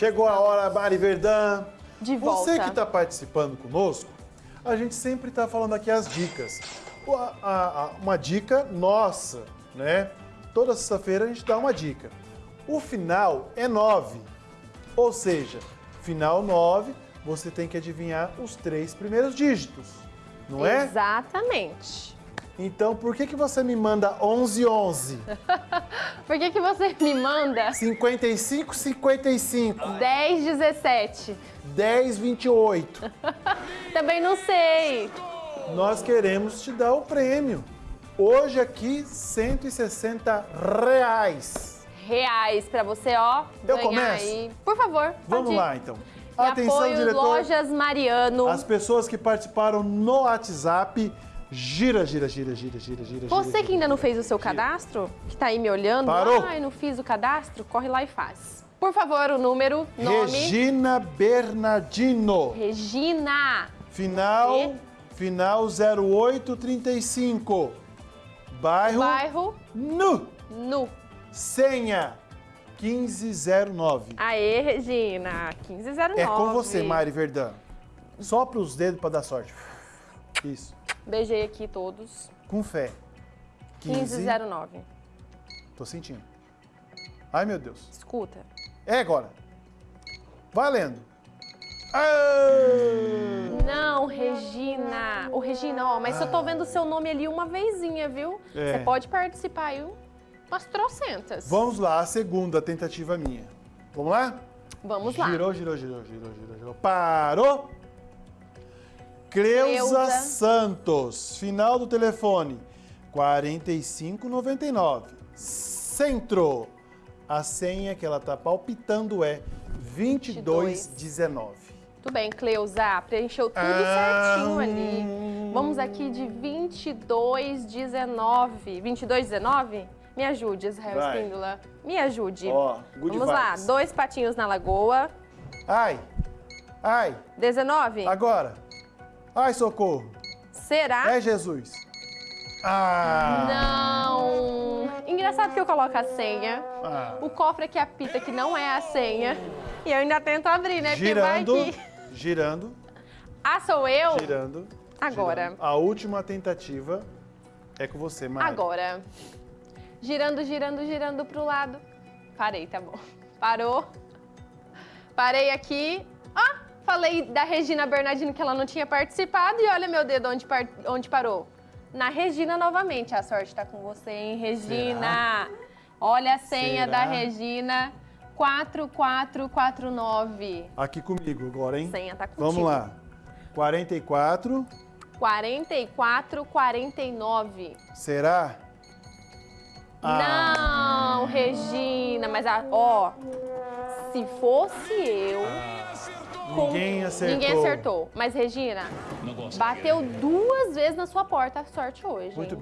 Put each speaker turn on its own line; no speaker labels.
Chegou a hora, Mari Verdão.
De
Você
volta.
que está participando conosco, a gente sempre está falando aqui as dicas. O- a- a- a- uma dica nossa, né? Toda sexta-feira a gente dá uma dica. O final é 9. Ou seja, final 9, você tem que adivinhar os três primeiros dígitos. Não é?
Exatamente.
Então, por que, que você me manda 1111?
Por que, que você me manda
55, 55,
10, 17?
10, 28.
Também não sei.
Nós queremos te dar o prêmio. Hoje aqui, 160 reais.
Reais pra você, ó,
Eu começo?
aí. Por favor,
Vamos
ir.
lá, então.
E
Atenção,
apoio
diretor.
Lojas Mariano.
As pessoas que participaram no WhatsApp, gira, gira, gira, gira, gira, gira.
Você
gira,
que ainda não fez o seu
gira.
cadastro, que tá aí me olhando,
Parou.
ai, não fiz o cadastro, corre lá e faz. Por favor, o número, nome.
Regina Bernardino.
Regina.
Final,
E?
final 0835. Bairro,
Bairro
Nu.
Nu.
Senha 1509.
Aê, Regina. 1509.
É com você, Mari Verdão. Sopra os dedos para dar sorte. Isso.
Beijei aqui todos.
Com fé. 15.
1509.
Tô sentindo. Ai, meu Deus.
Escuta.
É agora. Valendo. Ah!
Não, Regina. Ô, Regina, ó, mas eu tô vendo o seu nome ali uma vezinha, viu?
É.
Você pode participar aí umas trocentas.
Vamos lá, a segunda tentativa minha. Vamos lá?
Vamos lá.
Girou, girou, girou, girou, girou, girou. Parou. Creuza. Santos. Final do telefone. 4599. Centro. A senha que ela tá palpitando é 2219.
Tudo bem, Cleusa. Preencheu tudo
Ah,
certinho ali. Vamos aqui de 2219. 2219? Me ajude, Israel
Vai.
Espíndola. Me ajude.
Ó, good
Vamos lá.
vibes.
Dois patinhos na lagoa.
Ai. Ai.
19?
Agora. Ai, socorro.
Será?
É Jesus. Ah.
Não. Engraçado que eu coloco a senha.
Ah.
O cofre aqui apita que não é a senha. E eu ainda tento abrir, né?
Girando, girando,
Ah, sou eu?
girando.
Agora.
girando. A última tentativa é com você, Mari.
Agora. Girando, girando, girando pro lado. Parei, tá bom. Parou. Parei aqui. Ah, falei da Regina Bernardino que ela não tinha participado. E olha meu dedo onde, par- onde parou. Na Regina novamente. A sorte tá com você, hein, Regina? Olha a senha
Será?
da Regina. 4449.
Aqui comigo agora, hein?
Senha tá contigo.
Vamos lá. 44,
4449.
será? Ah.
Não, Regina, mas a- ó, se fosse eu. com-
Ninguém acertou.
Ninguém acertou. Mas, Regina, bateu duas vezes na sua porta a sorte hoje.
Muito
hein?